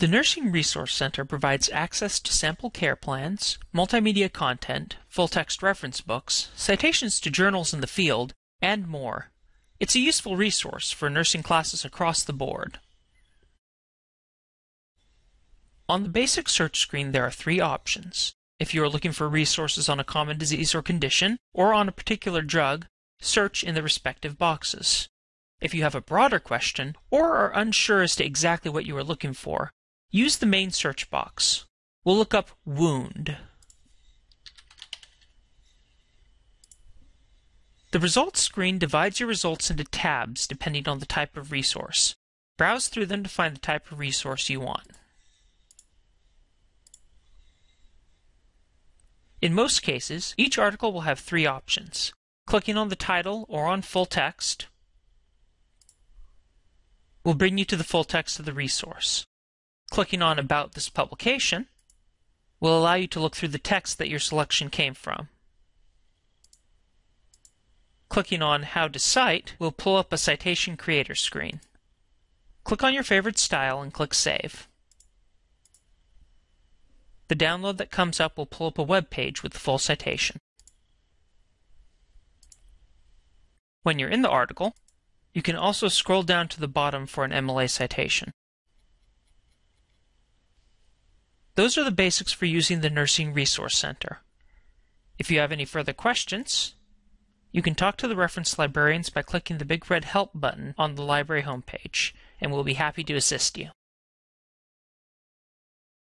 The Nursing Resource Center provides access to sample care plans, multimedia content, full-text reference books, citations to journals in the field, and more. It's a useful resource for nursing classes across the board. On the basic search screen there are three options. If you are looking for resources on a common disease or condition, or on a particular drug, search in the respective boxes. If you have a broader question, or are unsure as to exactly what you are looking for, use the main search box. We'll look up wound. The results screen divides your results into tabs depending on the type of resource. Browse through them to find the type of resource you want. In most cases, each article will have three options. Clicking on the title or on full text will bring you to the full text of the resource. Clicking on About this publication will allow you to look through the text that your selection came from. Clicking on How to Cite will pull up a Citation Creator screen. Click on your favorite style and click Save. The download that comes up will pull up a web page with the full citation. When you're in the article, you can also scroll down to the bottom for an MLA citation. Those are the basics for using the Nursing Resource Center. If you have any further questions, you can talk to the reference librarians by clicking the big red Help button on the library homepage, and we'll be happy to assist you.